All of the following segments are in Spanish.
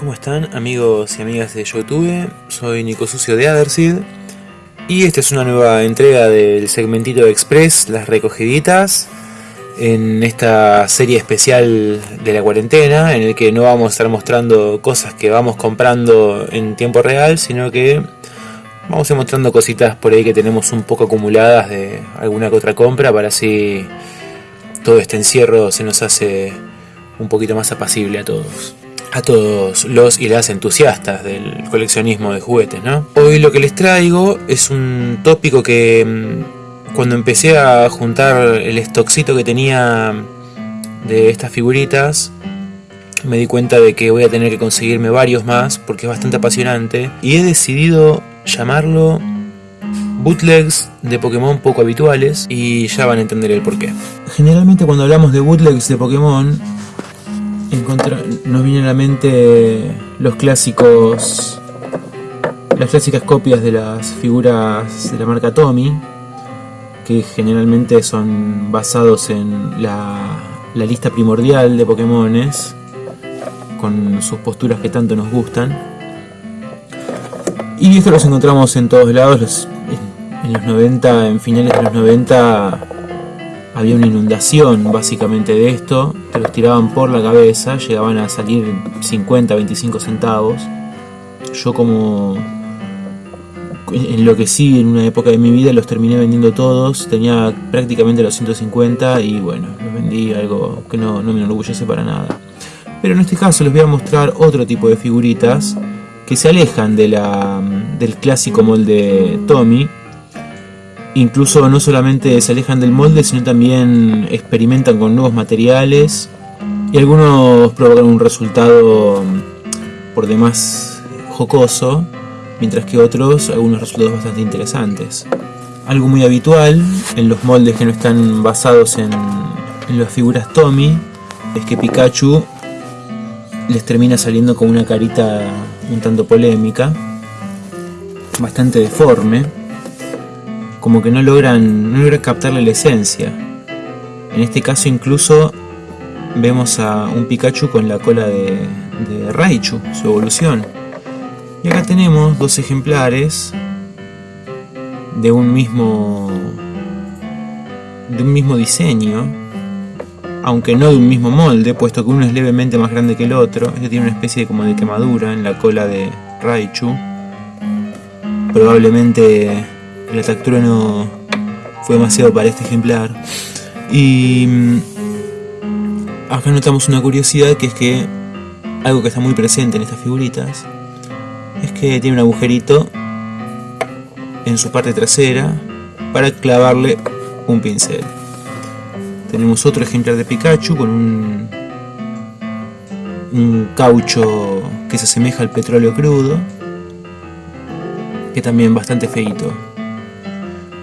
¿Cómo están amigos y amigas de Youtube? Soy Nico Sucio de Adersid y esta es una nueva entrega del segmentito Express, las recogiditas, en esta serie especial de la cuarentena, en el que no vamos a estar mostrando cosas que vamos comprando en tiempo real, sino que vamos a ir mostrando cositas por ahí que tenemos un poco acumuladas de alguna que otra compra para así todo este encierro se nos hace un poquito más apacible a todos. A todos los y las entusiastas del coleccionismo de juguetes, ¿no? Hoy lo que les traigo es un tópico que mm, cuando empecé a juntar el stockcito que tenía de estas figuritas, me di cuenta de que voy a tener que conseguirme varios más porque es bastante apasionante y he decidido llamarlo bootlegs de Pokémon poco habituales y ya van a entender el porqué. Generalmente cuando hablamos de bootlegs de Pokémon nos vienen a la mente los clásicos las clásicas copias de las figuras de la marca Tommy que generalmente son basados en la, la lista primordial de Pokémones con sus posturas que tanto nos gustan. Y esto los encontramos en todos lados en los 90, en finales de los 90 había una inundación básicamente de esto, te los tiraban por la cabeza, llegaban a salir 50, 25 centavos. Yo como enloquecí en una época de mi vida, los terminé vendiendo todos, tenía prácticamente los 150 y bueno, los vendí algo que no, no me enorgullece para nada. Pero en este caso les voy a mostrar otro tipo de figuritas que se alejan de la, del clásico molde Tommy incluso no solamente se alejan del molde, sino también experimentan con nuevos materiales y algunos provocan un resultado mm, por demás jocoso, mientras que otros algunos resultados bastante interesantes. Algo muy habitual en los moldes que no están basados en, en las figuras Tommy es que Pikachu les termina saliendo con una carita un tanto polémica, bastante deforme como que no logran, no logran captarle la esencia. En este caso incluso vemos a un Pikachu con la cola de, Raichu, su evolución. Y acá tenemos dos ejemplares de un mismo de un mismo diseño, aunque no de un mismo molde, puesto que uno es levemente más grande que el otro. Este tiene una especie de, como de quemadura en la cola de Raichu. Probablemente el no fue demasiado para este ejemplar. Y mm, acá notamos una curiosidad que es que algo que está muy presente en estas figuritas es que tiene un agujerito en su parte trasera para clavarle un pincel. Tenemos otro ejemplar de Pikachu con un, un caucho que se asemeja al petróleo crudo, que también bastante feito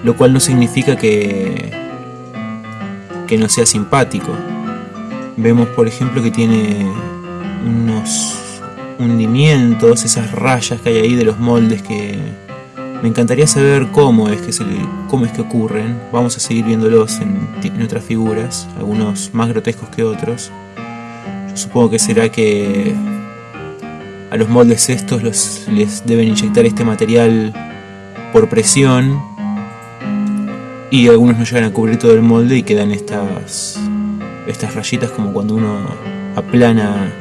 lo cual no significa que, que no sea simpático. Vemos por ejemplo que tiene unos hundimientos, esas rayas que hay ahí de los moldes que me encantaría saber cómo es que, se, cómo es que ocurren. Vamos a seguir viéndolos en, otras figuras, algunos más grotescos que otros. Yo supongo que será que a los moldes estos los, les deben inyectar este material por presión y algunos no llegan a cubrir todo el molde y quedan estas estas rayitas como cuando uno aplana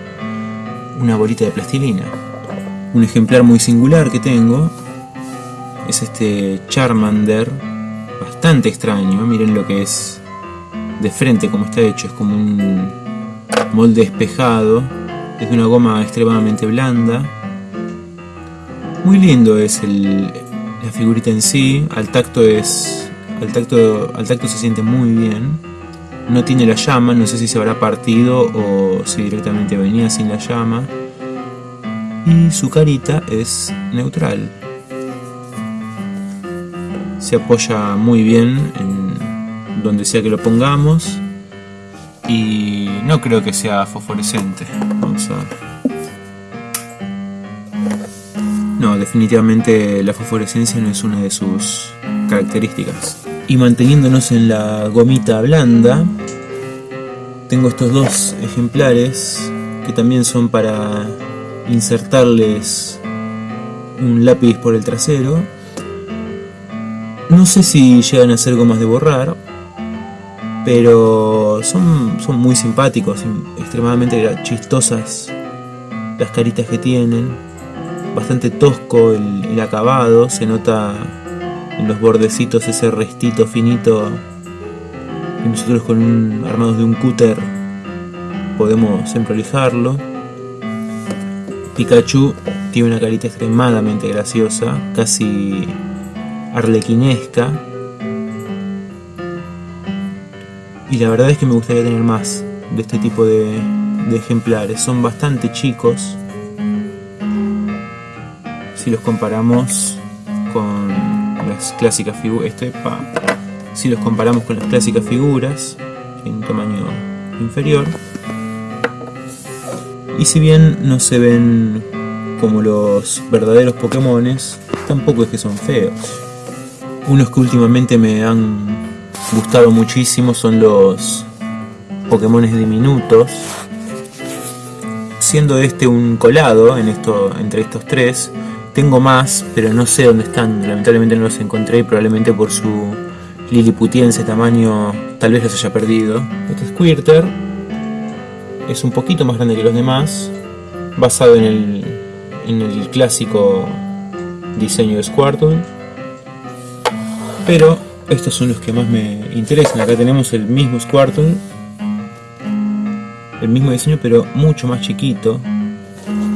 una bolita de plastilina. Un ejemplar muy singular que tengo es este Charmander, bastante extraño, miren lo que es de frente como está hecho, es como un molde espejado, es de una goma extremadamente blanda. Muy lindo es el, la figurita en sí, al tacto es al tacto, al tacto se siente muy bien. No tiene la llama, no sé si se habrá partido o si directamente venía sin la llama. Y su carita es neutral. Se apoya muy bien en donde sea que lo pongamos. Y no creo que sea fosforescente. Vamos a ver. No, definitivamente la fosforescencia no es una de sus características. Y manteniéndonos en la gomita blanda, tengo estos dos ejemplares que también son para insertarles un lápiz por el trasero. No sé si llegan a ser gomas de borrar, pero son, son muy simpáticos, extremadamente chistosas las caritas que tienen, bastante tosco el, acabado, se nota en los bordecitos ese restito finito y nosotros con un armados de un cúter podemos emprolijarlo. Pikachu tiene una carita extremadamente graciosa, casi arlequinesca. Y la verdad es que me gustaría tener más de este tipo de, de ejemplares. Son bastante chicos si los comparamos clásicas figuras. Este, si los comparamos con las clásicas figuras, en tamaño inferior. Y si bien no se ven como los verdaderos Pokémones, tampoco es que son feos. Unos que últimamente me han gustado muchísimo son los Pokémones diminutos. Siendo este un colado en esto, entre estos tres, tengo más, pero no sé dónde están. Lamentablemente no los encontré y probablemente por su liliputiense tamaño tal vez los haya perdido. Este Squirter es un poquito más grande que los demás, basado en el, en el clásico diseño de Squirtle. Pero estos son los que más me interesan. Acá tenemos el mismo Squirtle, el mismo diseño pero mucho más chiquito.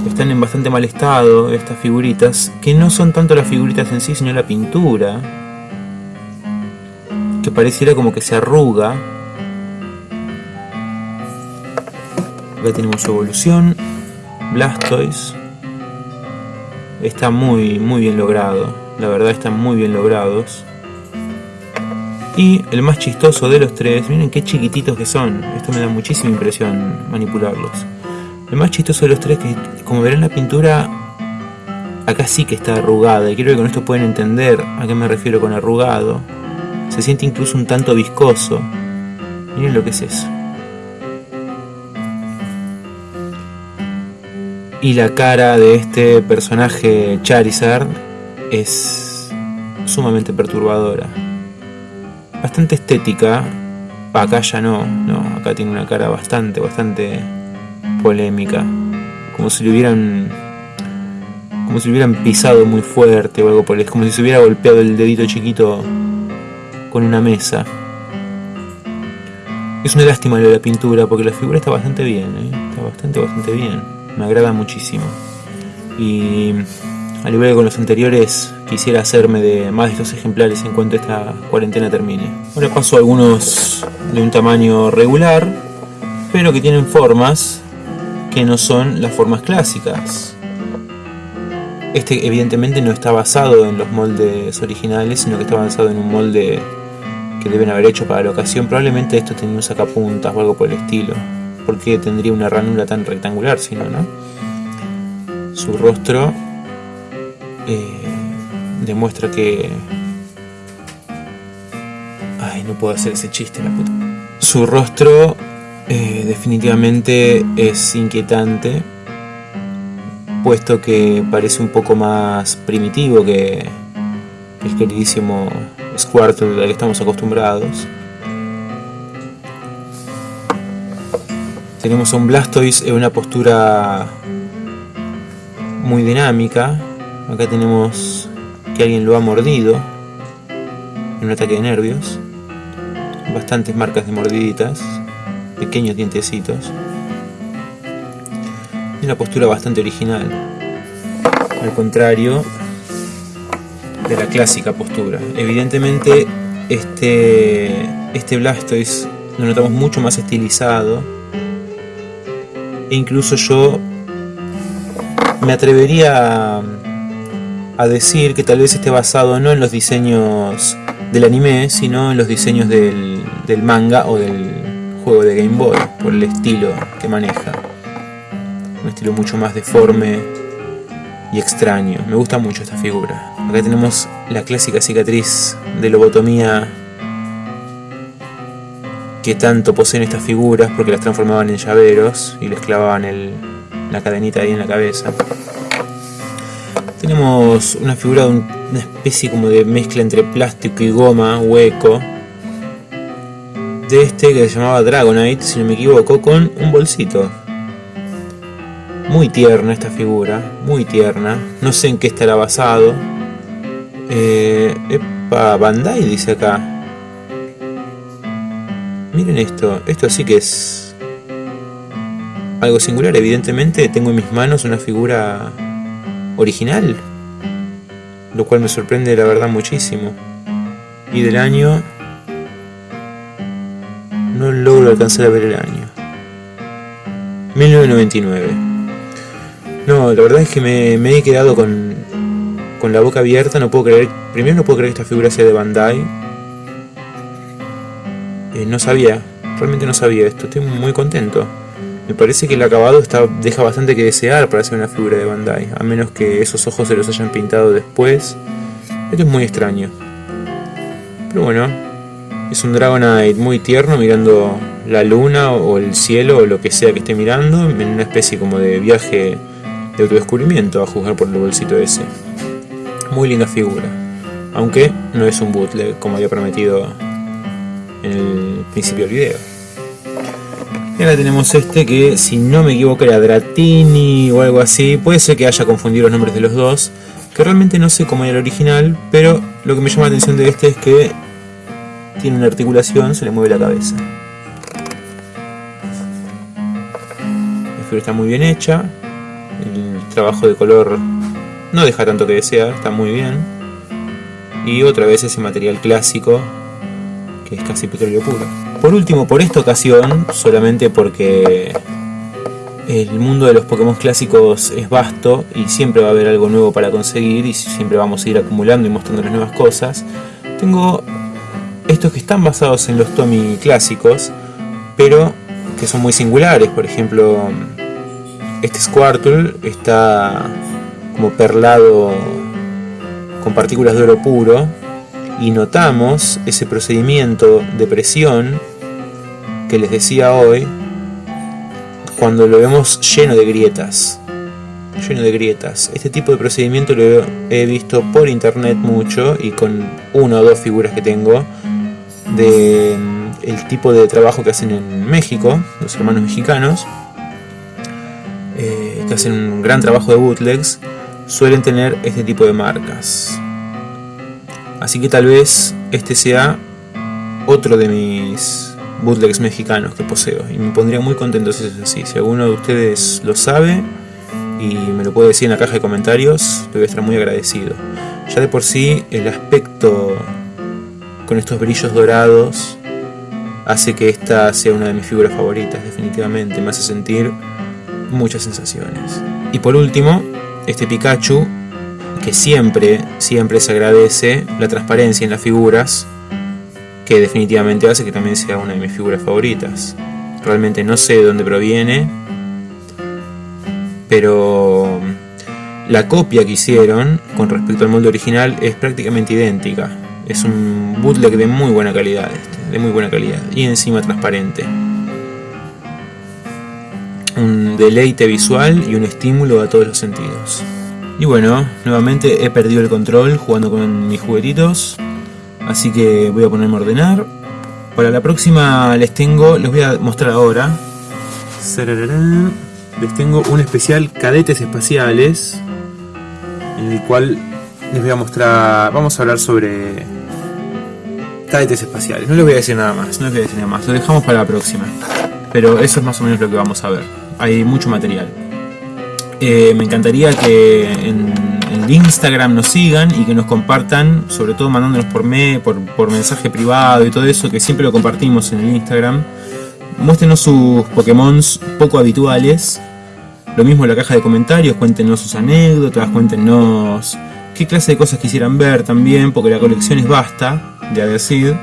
Están en bastante mal estado estas figuritas, que no son tanto las figuritas en sí, sino la pintura. Que pareciera como que se arruga Acá tenemos su evolución. Blastoise. Está muy, muy bien logrado. La verdad están muy bien logrados. Y el más chistoso de los tres, miren qué chiquititos que son. Esto me da muchísima impresión manipularlos. El más chistoso de los tres, que como verán la pintura, acá sí que está arrugada. Y creo que con esto pueden entender a qué me refiero con arrugado. Se siente incluso un tanto viscoso. Miren lo que es eso. Y la cara de este personaje Charizard es sumamente perturbadora. Bastante estética. Acá ya no, no, acá tiene una cara bastante, bastante polémica. Como si le hubieran. Como si le hubieran pisado muy fuerte o algo por el Como si se hubiera golpeado el dedito chiquito con una mesa. Es una lástima lo de la pintura porque la figura está bastante bien, ¿eh? está bastante, bastante bien me agrada muchísimo. Y al igual que con los anteriores, quisiera hacerme de más de estos ejemplares en cuanto esta cuarentena termine. Ahora paso algunos de un tamaño regular, pero que tienen formas no son las formas clásicas. Este evidentemente no está basado en los moldes originales, sino que está basado en un molde que deben haber hecho para la ocasión. Probablemente esto tenía un sacapuntas o algo por el estilo porque tendría una ranura tan rectangular, si no, ¿no? Su rostro eh, demuestra que... Ay, no puedo hacer ese chiste, la puta. Su rostro eh, definitivamente es inquietante, puesto que parece un poco más primitivo que el queridísimo Squirtle al que estamos acostumbrados. Tenemos a un Blastoise en una postura muy dinámica. Acá tenemos que alguien lo ha mordido en un ataque de nervios. Bastantes marcas de mordiditas, pequeños dientecitos. Y una postura bastante original. Al contrario de la clásica postura. Evidentemente este, este Blastoise lo notamos mucho más estilizado e incluso yo me atrevería a decir que tal vez esté basado no en los diseños del anime, sino en los diseños del, manga o del juego de Game Boy, por el estilo que maneja. Un estilo mucho más deforme y extraño. Me gusta mucho esta figura. Acá tenemos la clásica cicatriz de lobotomía que tanto poseen estas figuras porque las transformaban en llaveros y les clavaban el, la cadenita ahí en la cabeza. Tenemos una figura de una especie como de mezcla entre plástico y goma, hueco. De este que se llamaba Dragonite, si no me equivoco, con un bolsito. Muy tierna esta figura, muy tierna. No sé en qué estará basado. Eh, epa, Bandai dice acá. Miren esto, esto sí que es algo singular. Evidentemente tengo en mis manos una figura original, lo cual me sorprende la verdad muchísimo. Y del año no logro alcanzar a ver el año. 1999. No, la verdad es que me, he quedado con, con la boca abierta, no puedo creer, primero no puedo creer que esta figura sea de Bandai. Eh, no sabía, realmente no sabía esto, estoy muy contento. Me parece que el acabado está, deja bastante que desear para ser una figura de Bandai, a menos que esos ojos se los hayan pintado después. Esto es muy extraño. Pero bueno, es un Dragonite muy tierno mirando la luna o el cielo o lo que sea que esté mirando en una especie como de viaje de autodescubrimiento a juzgar por el bolsito ese. Muy linda figura, aunque no es un bootleg como había prometido en el principio del video. Y ahora tenemos este que, si no me equivoco, era Dratini o algo así. Puede ser que haya confundido los nombres de los dos. Que realmente no sé cómo era el original, pero lo que me llama la atención de este es que tiene una articulación, se le mueve la cabeza. La figura está muy bien hecha. El trabajo de color no deja tanto que desear, está muy bien. Y otra vez ese material clásico, que es casi petróleo puro. Por último, por esta ocasión, solamente porque el mundo de los Pokémon clásicos es vasto y siempre va a haber algo nuevo para conseguir y siempre vamos a ir acumulando y mostrando las nuevas cosas, tengo estos que están basados en los Tommy clásicos, pero que son muy singulares. Por ejemplo, este Squirtle está como perlado con partículas de oro puro y notamos ese procedimiento de presión que les decía hoy cuando lo vemos lleno de grietas lleno de grietas este tipo de procedimiento lo he visto por internet mucho y con una o dos figuras que tengo de mm, el tipo de trabajo que hacen en México los hermanos mexicanos eh, que hacen un gran trabajo de bootlegs suelen tener este tipo de marcas Así que tal vez este sea otro de mis bootlegs mexicanos que poseo. Y me pondría muy contento si es así. Si alguno de ustedes lo sabe y me lo puede decir en la caja de comentarios, le voy a estar muy agradecido. Ya de por sí el aspecto con estos brillos dorados hace que esta sea una de mis figuras favoritas, definitivamente. Me hace sentir muchas sensaciones. Y por último, este Pikachu que siempre, siempre se agradece la transparencia en las figuras, que definitivamente hace que también sea una de mis figuras favoritas. Realmente no sé de dónde proviene, pero la copia que hicieron con respecto al molde original es prácticamente idéntica. Es un bootleg de muy buena calidad, de muy buena calidad y encima transparente. Un deleite visual y un estímulo a todos los sentidos. Y bueno, nuevamente he perdido el control jugando con mis juguetitos. Así que voy a ponerme a ordenar. Para la próxima les tengo, les voy a mostrar ahora. Les tengo un especial cadetes espaciales. En el cual les voy a mostrar, vamos a hablar sobre espaciales. No les voy a decir nada más, no les voy a decir nada más. Lo dejamos para la próxima. Pero eso es más o menos lo que vamos a ver. Hay mucho material. Eh, me encantaría que en, Instagram nos sigan y que nos compartan, sobre todo mandándonos por, me, por, mensaje privado y todo eso, que siempre lo compartimos en el Instagram. Muéstrenos sus Pokémon poco habituales. Lo mismo en la caja de comentarios, cuéntenos sus anécdotas, cuéntenos qué clase de cosas quisieran ver también, porque la colección es vasta, de decir.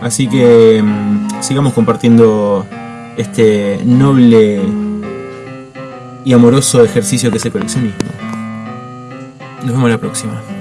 Así que mm, sigamos compartiendo este noble y amoroso ejercicio que es el coleccionismo. Nos vemos la próxima.